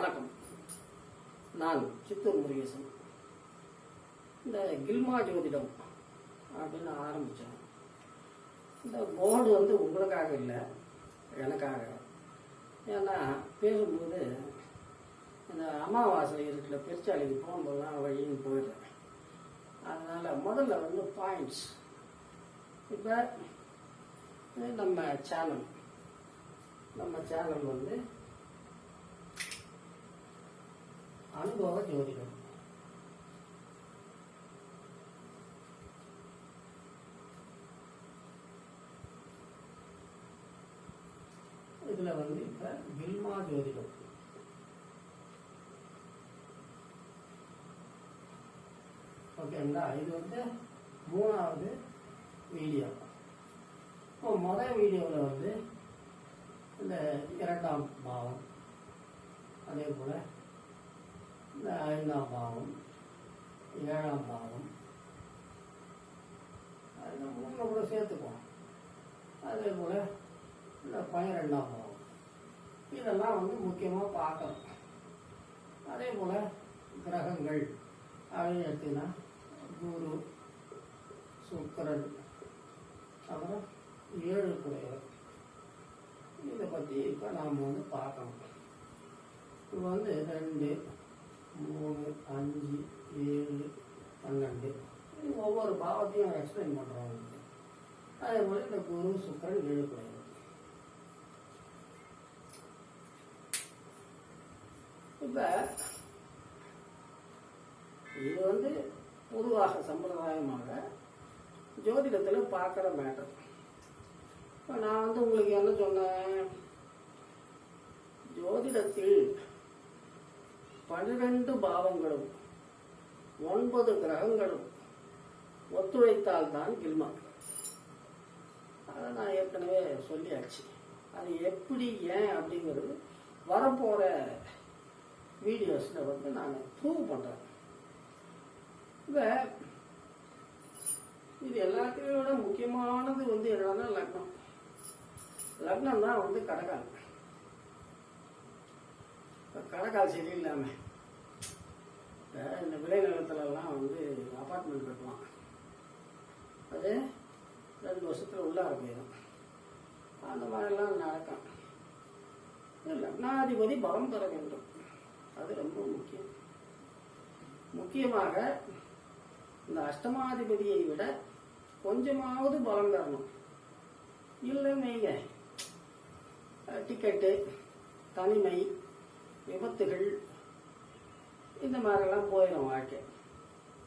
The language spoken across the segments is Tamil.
வணக்கம். நான் சித்தூர் முருகேசன். இந்த கில்மா ஜோதிடம் அப்படின்னு ஆரம்பித்தேன் இந்த போர்டு வந்து உங்களுக்காக இல்லை எனக்காக. ஏன்னா பேசும்போது இந்த அமாவாசை இருக்கிற பெருச்சாலைக்கு போகும்போதெல்லாம் வழின்னு போயிடுறேன் அதனால் முதல்ல வந்து பாயிண்ட்ஸ் இப்போ நம்ம சேனல் நம்ம சேனல் வந்து அனுபவ ஜோதிடம். இதுல வந்து இப்ப வில்மா ஜோதிடம். ஓகேங்களா இது வந்து மூணாவது வீடியோ இப்போ முதல் வீடியோவில் வந்து இந்த இரண்டாம் பாவம் அதே போல் இந்த ஐந்தாம் பாவம் ஏழாம் பாவம். அது மூணு கூட சேர்த்துக்குவோம் அதே போல் இந்த பன்னிரெண்டாம் பாவம். இதெல்லாம் வந்து முக்கியமாக பார்க்கணும். அதே போல் கிரகங்கள் அப்படின்னு எடுத்தீங்கன்னா குரு சுக்கரன் அப்புறம் ஏழு குறைவர் இதை பற்றி இப்போ நாம் வந்து பார்க்கணும். இது வந்து ரெண்டு மூணு அஞ்சு ஏழு பன்னெண்டு. இது ஒவ்வொரு பாவத்தையும் எக்ஸ்பிளைன் பண்ணுறாங்க அதே போல் இந்த குரு சுக்கரன் ஏழு இப்போ இது வந்து பொதுவாக சம்பிரதாயமாக ஜோதிடத்தில் பார்க்குற மேட்டர் இப்போ நான் வந்து உங்களுக்கு என்ன சொன்னேன்? ஜோதிடத்தில் பன்னிரண்டு பாவங்களும் ஒன்பது கிரகங்களும் ஒத்துழைத்தால் தான் கில்மா அதை நான் ஏற்கனவே சொல்லியாச்சு. அது எப்படி ஏன் அப்படிங்கிறது வரப்போகிற வீடியோஸில் வந்து நான் ப்ரூவ் பண்ணுறேன் இப்போ இது எல்லாத்தையும் விட முக்கியமானது வந்து என்னன்னா லக்னம். லக்னம் தான் வந்து கடகாலம் இப்போ கடகால் சரியில்லாம இப்போ இந்த விளைநிலத்துலலாம் வந்து அப்பார்ட்மெண்ட் கட்டுவான். அது ரெண்டு வருஷத்துல உள்ளார போயிடும். அந்த மாதிரிலாம் நடக்கும். லக்னாதிபதி பலம் பெற வேண்டும். அது ரொம்ப முக்கியம். முக்கியமாக இந்த அஷ்டமாதிபதியை விட கொஞ்சமாவது பலம் தரணும் இல்லைன்னு வைங்க. டிக்கெட்டு தனிமை விபத்துகள் இந்த மாதிரிலாம் போயிடும் வாழ்க்கை.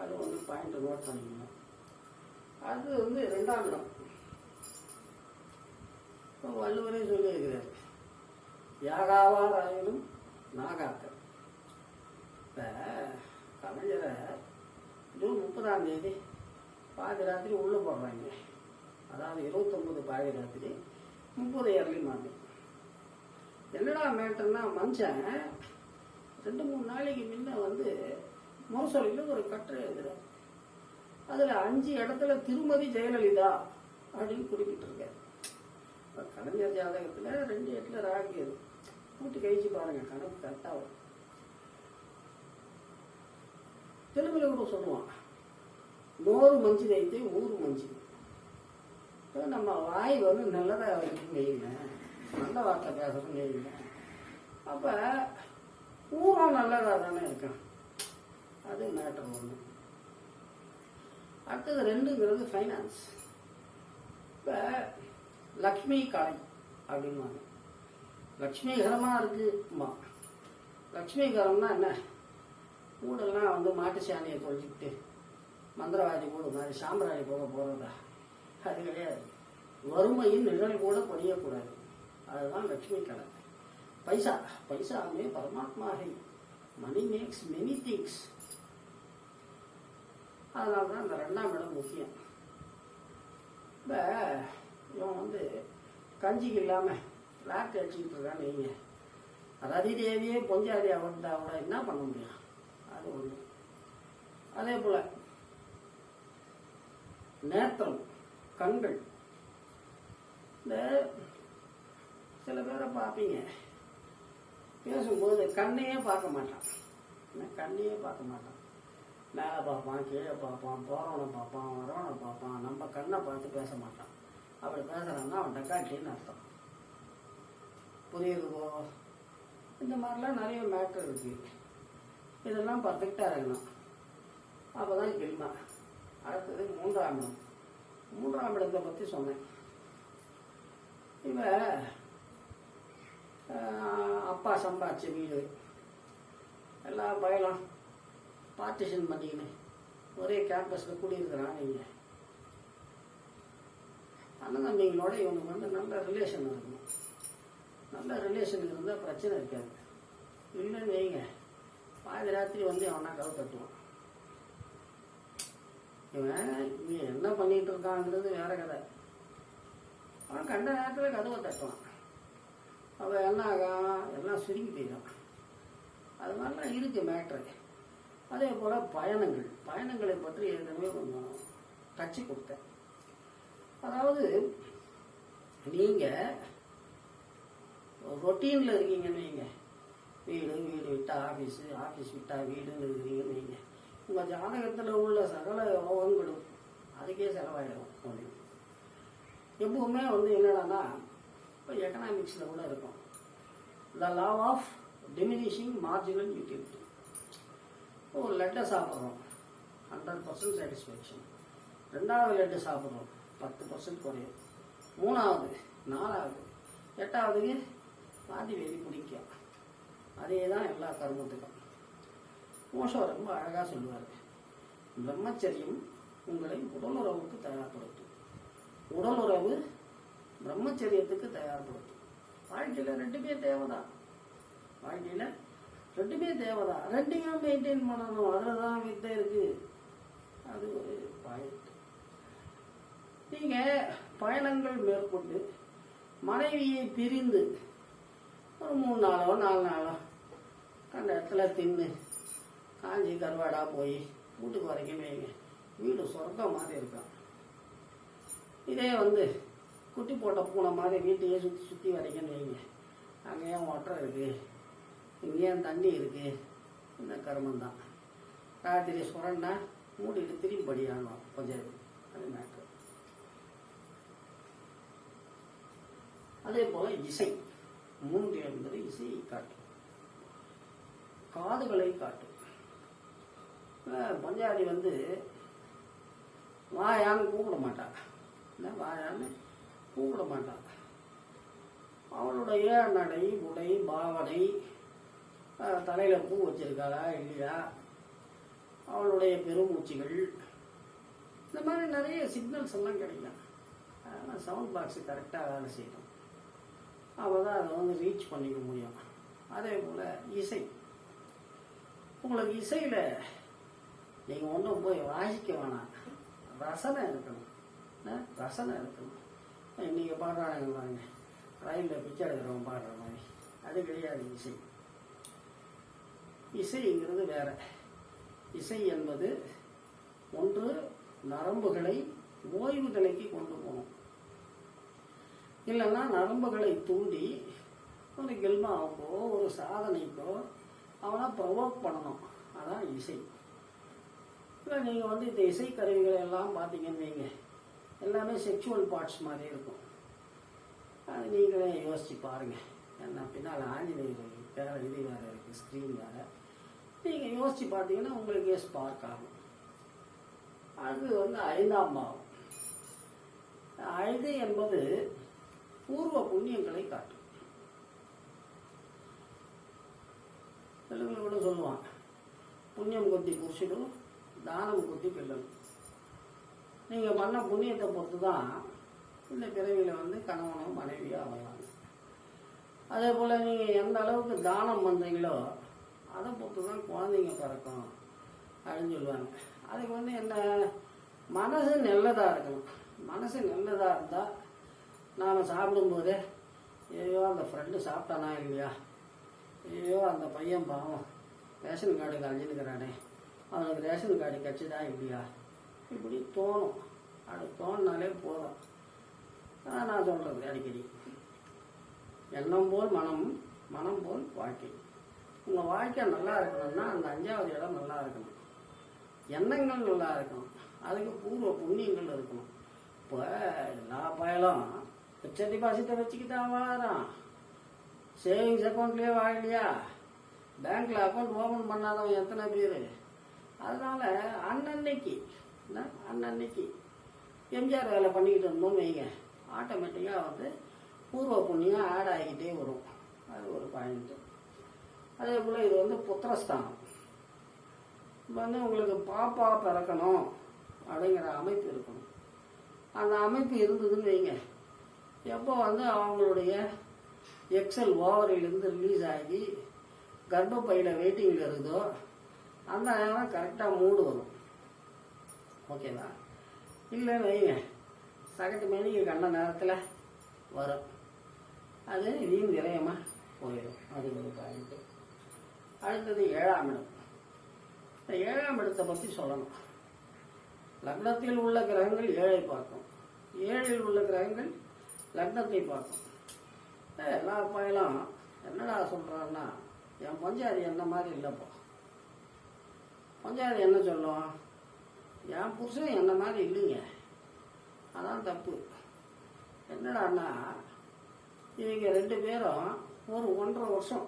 அது வந்து பாயிண்ட் நோட் பண்ணிக்கணும் அது வந்து ரெண்டாம் இடம். இப்போ வள்ளுவரே சொல்லியிருக்கிறார் யாகாவார் ஆயினும் நாகாக்கள் இப்போ கலைஞரை ஜூன் முப்பதாம் தேதி பாதி ராத்திரி உள்ளே போடுறாங்க. அதாவது இருபத்தொம்பது பாதி ராத்திரி முப்பது ஏர்லி மார்னிங் என்னடா மேட்டர்னா மனுஷன் ரெண்டு மூணு நாளைக்கு முன்ன வந்து முரசொலியில் ஒரு கட்டுரை எழுதுறார். அதில் அஞ்சு இடத்துல திருமதி ஜெயலலிதா அப்படின்னு குறிப்பிட்டிருக்காரு. இப்போ கலைஞர் ஜாதகத்தில் ரெண்டு இடத்துல ராகு அது கூட்டி கழிச்சு பாருங்க கணக்கு கரெக்டாக வரும். தெலுங்குல கூட சொல்லுவான் நோறு மஞ்சு வைத்து ஊர் மஞ்சு. நம்ம வாய் வந்து நல்லதாக வைக்கணும் வைங்க நல்ல வார்த்தை பேசணும் நீங்க அப்போ ஊரும் நல்லதாக தானே இருக்கான் அது மேட்டர் ஒன்று அடுத்தது ரெண்டுங்கிறது ஃபைனான்ஸ் இப்போ லக்ஷ்மி கலை அப்படின்வாங்க லக்ஷ்மிகரமாக இருக்குமா? லக்ஷ்மிகரம்னா என்ன? ஊடெல்லாம் வந்து மாட்டு சாணியை தொழிச்சுக்கிட்டு மந்திரவாதி கூட மாதிரி சாம்பிராணி போக போகிறதா அது கிடையாது. வறுமையின் நிழல் கூட பொழியக்கூடாது. அதுதான் லட்சுமி கடன் பைசா பைசாமே பரமாத்மா ஹை. மணி மேக்ஸ் மெனி திங்ஸ் அதனால தான் இந்த ரெண்டாம் இடம் முக்கியம். இப்போ இவன் வந்து கஞ்சிக்கு இல்லாமல் லாக் அடிச்சுக்கிட்டு இருக்கான்னு வைங்க. ரதி தேவியே பொஞ்சாதி அவர்கிட்ட அவட என்ன பண்ண முடியும்? அது ஒன்று அதே போல் நேத்திரம் கண்கள். இந்த சில பேரை பார்ப்பீங்க. பேசும்போது கண்ணையே பார்க்க மாட்டான். என்ன கண்ணையே பார்க்க மாட்டான். மேலே பார்ப்பான் கீழே பார்ப்பான் போகிறவனை பார்ப்பான் வரவனை பார்ப்பான். நம்ம கண்ணை பார்த்து பேச மாட்டான். அப்படி பேசுகிறான்னா அவன் டக்காட்டின்னு அர்த்தம். புரியுதுவோ? இந்த மாதிரிலாம் நிறைய மேட்டர் இருக்கு. இதெல்லாம் பர்ஃபெக்டாக இருக்கணும் அப்போ தான் கில்மா அடுத்தது மூன்றாம் இடம். மூன்றாம் இடத்தை பற்றி சொன்னேன். இவன் அப்பா சம்பாதிச்ச வீடு. எல்லாம் பயலாம் பார்ட்டிஷன் பண்ணிக்கின்னு ஒரே கேம்பஸில் குடியிருக்கிறான் நீங்கள் அண்ணன் தம்பிங்களோட இவனுக்கு வந்து நல்ல ரிலேஷன் இருக்கணும். நல்ல ரிலேஷன் இருந்தால் பிரச்சனை இருக்காது. இல்லைன்னு வைங்க. பாதி ராத்திரி வந்து அவனா கவு தட்டுவான். இவன் இவன் என்ன பண்ணிட்டு இருக்காங்கிறது வேற கதை. அவன் கண்ட நேரத்தில் கதவை தட்டுவான். அவன் என்ன ஆகும் எல்லாம் சுருங்கி போயிடும். அது மாதிரிலாம் இருக்கு மேட்ரு அதே போல் பயணங்கள். பயணங்களை பற்றி ஏற்கனவே கொஞ்சம் டச்சு கொடுத்தேன். அதாவது நீங்கள் ரொட்டீனில் இருக்கீங்கன்னு வைங்க. வீடு வீடு விட்டால் ஆஃபீஸு ஆஃபீஸ் விட்டால் வீடுன்னு இருக்கிறீங்கன்னு வைங்க. உங்கள் ஜாதகத்தில் உள்ள சகல யோகங்களும் அதுக்கே செலவாயிடும். அப்படின்னு எப்பவுமே வந்து என்னடான்னா இப்போ எக்கனாமிக்ஸில் கூட இருக்கும். The law of diminishing marginal utility ஒரு லெட்டை சாப்பிட்றோம். ஹண்ட்ரட் பர்சன்ட் சாட்டிஸ்ஃபேக்ஷன் ரெண்டாவது லெட்டு சாப்பிட்றோம். பத்து பர்சன்ட் குறையும். மூணாவது நாலாவது எட்டாவதுக்கு பாதி வெறி பிடிக்கும். அதே தான் எல்லா கர்மத்துக்கும். மோசம் ரொம்ப அழகாக சொல்லுவார். பிரம்மச்சரியம் உங்களை உடலுறவுக்கு தயார்படுத்தும். உடலுறவு பிரம்மச்சரியத்துக்கு தயார்படுத்தும். வாழ்க்கையில் ரெண்டுமே தேவைதான். வாழ்க்கையில் ரெண்டுமே தேவைதான். ரெண்டையும் மெயின்டைன் பண்ணணும். அதில் தான் வித்தை இருக்கு. அது ஒரு பாயிண்ட் நீங்கள் பயணங்கள் மேற்கொண்டு மனைவியை பிரிந்து ஒரு மூணு நாளோ நாலு நாளோ அந்த இடத்துல தின்னு காஞ்சி கருவாடா போய் வீட்டுக்கு வரைக்கும் வைங்க. வீடு சொர்க்கம் மாதிரி இருக்கும் இதே வந்து குட்டி போட்ட பூனை மாதிரி வீட்டையே சுற்றி சுற்றி வரைக்கும் வைங்க. அங்கே ஏன் ஒட்டரை இருக்கு. இங்கே ஏன் தண்ணி இருக்கு. இந்த கருமம் தான். ராத்திரி சுரண்டா மூடிட்டு திரும்பி படியானோம் கொஞ்சம் அது மேட்ரு அதே போல இசை. மூன்று என்பது இசையை காட்டும். காதுகளை காட்டும். அஹ் பஞ்சாதி வந்து வாயான்னு கூப்பிட மாட்டான் வாயான்னு? கூப்பிட மாட்டான் அவளுடைய நடை உடை பாவனை தலையில் தலையில பூ வச்சிருக்காளா இல்லையா? அவளுடைய பெருமூச்சுகள். இந்த மாதிரி நிறைய சிக்னல்ஸ் எல்லாம் கிடைக்கும். அதனால் சவுண்ட் பாக்ஸ் கரெக்டாக வேலை செய்யணும். அப்போ தான் அதை வந்து ரீச் பண்ணிக்க முடியும். அதே போல் இசை. உங்களுக்கு இசையில் நீங்கள் ஒன்றும் போய் வாசிக்க வேணாம். ரசனை இருக்கணும். ரசனை இருக்கணும். நீங்கள் பாடுறாங்க பாருங்க. ரயிலில் பிச்சை எடுக்கிறவங்க பாடுற மாதிரி. அது கிடையாது இசை. இசைங்கிறது வேற. இசை என்பது ஒன்று நரம்புகளை ஓய்வு நிலைக்கு கொண்டு போகணும். இல்லைன்னா நரம்புகளை தூண்டி ஒரு கெல்மாவுக்கோ ஒரு சாதனைக்கோ அவனை ப்ரொவோக் பண்ணணும். அதான் இசை. இல்லை நீங்கள் வந்து இந்த இசை கருவிகளை எல்லாம் பார்த்தீங்கன்னு வைங்க. எல்லாமே செக்ஷுவல் பார்ட்ஸ் மாதிரி இருக்கும். அது நீங்களே யோசிச்சு பாருங்க. என்ன பின்னால் ஆஞ்சநேயர் வேற இது வேற இருக்குது ஸ்க்ரீன் வேறு. நீங்கள் யோசிச்சு பார்த்தீங்கன்னா உங்களுக்கே ஸ்பார்க் ஆகும். அது வந்து ஐந்தாம் பாவம். ஐந்து என்பது பூர்வ புண்ணியங்களை காட்டும். தெலுங்குல கூட சொல்லுவான் புண்ணியம் கொத்தி புருஷனு தானம் கொத்தி பிள்ளனும் நீங்கள் பண்ண புண்ணியத்தை பொறுத்து தான் இந்த பிறவியில் வந்து கணவனோ மனைவியோ அமைவாங்க அதே போல் நீங்கள் எந்த அளவுக்கு தானம் பண்ணுறீங்களோ அதை பொறுத்து தான் குழந்தைங்க பிறக்கும் அப்படின்னு சொல்லுவாங்க. அதுக்கு வந்து என்ன மனசு நல்லதாக இருக்கணும். மனசு நல்லதாக இருந்தால் நாம் சாப்பிடும்போதே ஐயோ அந்த ஃப்ரெண்டு சாப்பிட்டானா இல்லையா? ஐயோ அந்த பையன் பாவம். ரேஷன் கார்டு கழிஞ்சுக்கிறானே அவனுக்கு ரேஷன் கார்டு கிடச்சிதா இல்லையா? இப்படி தோணும். அது தோணினாலே போதும். அதான் நான் சொல்கிறது அடிக்கடி. எண்ணம் போல் மனம் மனம் போல் வாழ்க்கை. உங்கள் வாழ்க்கை நல்லா இருக்கணும்னா அந்த அஞ்சாவது இடம் நல்லா இருக்கணும். எண்ணங்கள் நல்லா இருக்கணும். அதுக்கு பூர்வ புண்ணியங்கள் இருக்கணும். இப்போ எல்லா பயலும் பிக்ச டிபாசிட்டை வச்சுக்கிட்டு வாழறான் சேவிங்ஸ் அக்கௌண்ட்லேயே வாழலையா? பேங்க்ல அக்கௌண்ட் ஓபன் பண்ணாதவன் எத்தனை பேர்? அதனால அன்னன்னைக்கு அன்னன்னைக்கு எம்ஜிஆர் வேலை பண்ணிக்கிட்டு இருந்தோம்னு வைங்க. ஆட்டோமேட்டிக்காக வந்து பூர்வ புண்ணியம் ஆட் ஆகிக்கிட்டே வரும். அது ஒரு பாயிண்ட்டு அதே போல் இது வந்து புத்திரஸ்தானம். இப்போ வந்து உங்களுக்கு பாப்பா பிறக்கணும் அப்படிங்கிற அமைப்பு இருக்கணும். அந்த அமைப்பு இருந்ததுன்னு வைங்க. எப்போ வந்து அவங்களுடைய எக்ஸல் ஓவரிலிருந்து ரிலீஸ் ஆகி கர்ப்பப்பையில் வெயிட்டிங்கில் இருக்குதோ அந்த நேரம் கரெக்டாக மூடு வரும். ஓகேங்களா இல்லைன்னு வைங்க. சகட்டு மேனிக்கு கண்ட நேரத்தில் வரும். அது இதையும் விரயமாக போயிடும். அது ஒரு பாயிண்ட்டு அடுத்தது ஏழாம் இடம். இந்த ஏழாம் இடத்தை பற்றி சொல்லணும். லக்னத்தில் உள்ள கிரகங்கள் ஏழை பார்க்கும். ஏழில் உள்ள கிரகங்கள் லக்னத்தை பார்க்கும். எல்லா பயலும் என்னடா சொல்கிறான்னா என் பஞ்சாதி என்ன மாதிரி இல்லைப்பா? பஞ்சாதி என்ன சொல்லும்? என் புருஷன் என்ன மாதிரி இல்லைங்க. அதான் தப்பு. என்னடான்னா இவங்க ரெண்டு பேரும் ஒரு ஒன்றரை வருஷம்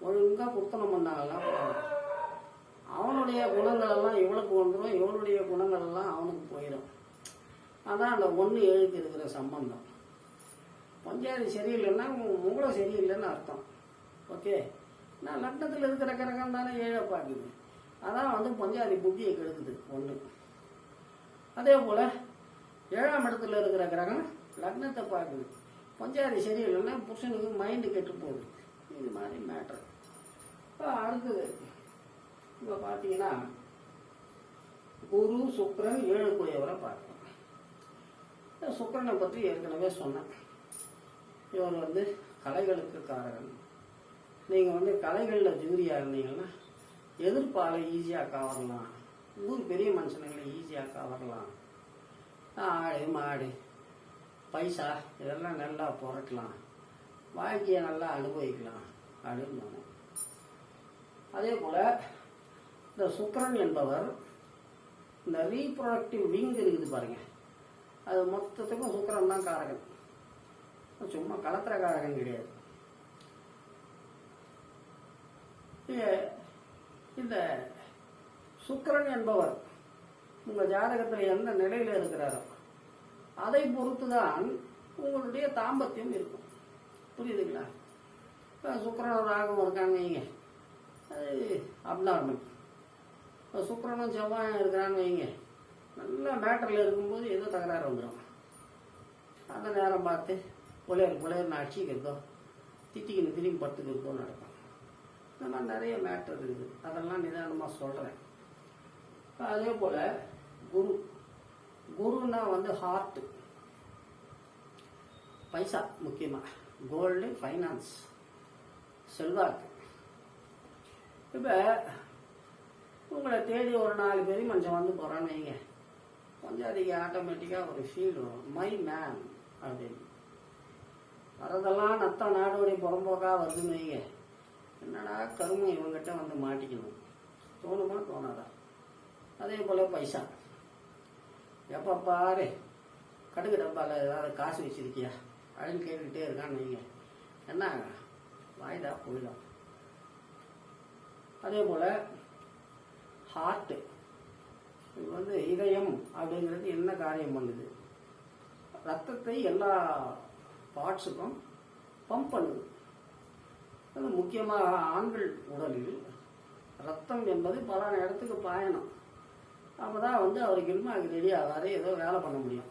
ஒழுங்காக குத்தனம் பண்ணாங்கன்னா அவனுடைய குணங்கள் எல்லாம் இவளுக்கு வந்துடும் இவனுடைய குணங்கள் எல்லாம் அவனுக்கு போயிடும் அதான் அந்த ஒன்று ஏழுக்கு இருக்கிற சம்பந்தம். பஞ்சாயத்து சரியில்லைன்னா உங்களும் சரியில்லைன்னு அர்த்தம். ஓகே? நான் லக்னத்தில் இருக்கிற கிரகம் தானே ஏழை பார்க்குது அதான் வந்து பஞ்சாதி புத்தியை கெடுக்குது ஒன்று அதே போல் ஏழாம் இடத்துல இருக்கிற கிரகம் லக்னத்தை பார்க்குது. பஞ்சாதி சரியில்லைன்னா புருஷனுக்கு மைண்டு கெட்டு போகுது. இது மாதிரி மேட்ரு அடுத்தது இப்போ பார்த்தீங்கன்னா குரு சுக்கரன் ஏழு குடையவரை பார்க்கணும் சுக்கரனை பற்றி ஏற்கனவே சொன்னேன். இவர் வந்து கலைகளுக்கு காரகன். நீங்கள் வந்து கலைகளில் ஜூரியாக இருந்தீங்கன்னா எதிர்ப்பால் ஈஸியாக கவரலாம் ஊர் பெரிய மனுஷனுங்களை ஈஸியாக கவரலாம் ஆடு மாடு பைசா இதெல்லாம் நல்லா புரட்டலாம் வாழ்க்கையை நல்லா அனுபவிக்கலாம். அப்படின்னு அதே போல் இந்த சுக்கரன் என்பவர் இந்த ரீப்ரொடக்டிவ் விங் இருக்குது பாருங்க. அது மொத்தத்துக்கும் சுக்கரன் தான் காரகன். சும்மா கலத்திர காரகன் கிடையாது இந்த சுக்கரன் என்பவர் உங்கள் ஜாதகத்தில் எந்த நிலையில் இருக்கிறாரோ அதை பொறுத்து தான் உங்களுடைய தாம்பத்தியம் இருக்கும். புரியுதுங்களா? இப்போ சுக்கிரன் ராகம் இருக்காங்க வைங்க. அது அப்நார்மல் இப்போ சுக்கரனும் செவ்வாயும் இருக்கிறான்னு வைங்க. நல்ல மேட்டரில் இருக்கும்போது ஏதோ தகராறு வந்துடும் அந்த நேரம் பார்த்து புலையர் புலையர்னு அடிச்சிக்கிறதோ திட்டிக்கின்னு திரும்பி படுத்துக்கிறதோ நடக்கும். இந்த மாதிரி நிறைய மேட்டர் இருக்குது. அதெல்லாம் நிதானமாக சொல்கிறேன் அதே போல் குரு. குருன்னா வந்து ஹார்ட்டு பைசா முக்கியமாக கோல்டு ஃபைனான்ஸ் செல்வாக்கு இப்போ உங்களை தேடி ஒரு நாலு பேரும் கொஞ்சம் வந்து போகிறான்னு வைங்க. கொஞ்சம் அதிக ஆட்டோமேட்டிக்காக ஒரு ஃபீல் வரும். மை மேன் அப்படின்னு. வரதெல்லாம் நத்த நாடோடி புறம்போக்காக வருதுன்னு வைங்க. என்னடா கருமை இவங்ககிட்ட வந்து மாட்டிக்கணும். தோணுமா? தோணாதா? அதே போல் பைசா. எப்போ பாரு கடுகு டப்பாவில் ஏதாவது காசு வச்சிருக்கியா? அப்படின்னு கேட்டுக்கிட்டே இருக்கான்னு வைங்க. என்ன வாய்தா போயிடும். அதே போல் ஹார்ட்டு இது வந்து இதயம் அப்படிங்கிறது என்ன காரியம் பண்ணுது? ரத்தத்தை எல்லா பார்ட்ஸுக்கும் பம்ப் பண்ணுது. அது முக்கியமாக ஆண்கள் உடலில் ரத்தம் என்பது பல இடத்துக்கு பாயணும். அப்போ தான் வந்து அவருக்கு இல்மாக்கு ரெடி ஆகாது ஏதோ வேலை பண்ண முடியும்.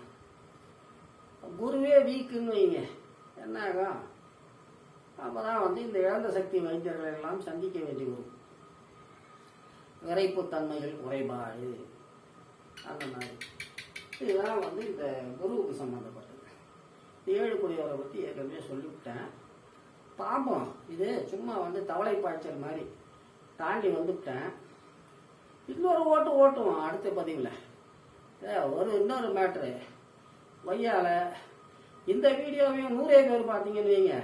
குருவே வீக்குன்னு வைங்க. என்ன ஆகும் அப்போ தான் வந்து இந்த இழந்த சக்தி வைத்தியர்களை எல்லாம் சந்திக்க வேண்டி வரும். விரைப்புத்தன்மைகள் குறைபாடு. அந்த மாதிரி. இதெல்லாம் வந்து இந்த குருவுக்கு சம்மந்தப்பட்டது ஏழு குடியவரை பற்றி ஏற்கனவே சொல்லிவிட்டேன். பாப்போம் இது சும்மா வந்து தவளை பாய்ச்சல் மாதிரி. தாண்டி வந்துவிட்டேன் இன்னொரு ஓட்டு ஓட்டுவோம் அடுத்த பதிவில். ஏ, ஒரு இன்னொரு மேட்ரு வையால இந்த வீடியோவையும் நூறே பேர் பார்த்தீங்கன்னு வைங்க.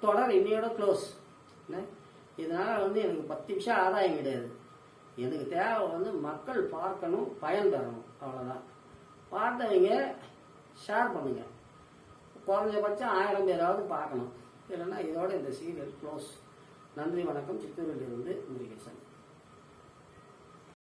தொடர் இன்னையோட க்ளோஸ் இதனால் வந்து எனக்கு பத்து நிமிஷம் ஆதாயம் கிடையாது. எனக்கு தேவை வந்து மக்கள் பார்க்கணும் பயன் தரணும். அவ்வளோதான் பார்த்தவங்க ஷேர் பண்ணுங்க. குறைஞ்சபட்சம் ஆயிரம் பேராவது பார்க்கணும். இல்லைன்னா இதோட இந்த சீரியல் க்ளோஸ். நன்றி வணக்கம். சித்தூரிலிருந்து முருகேசன்.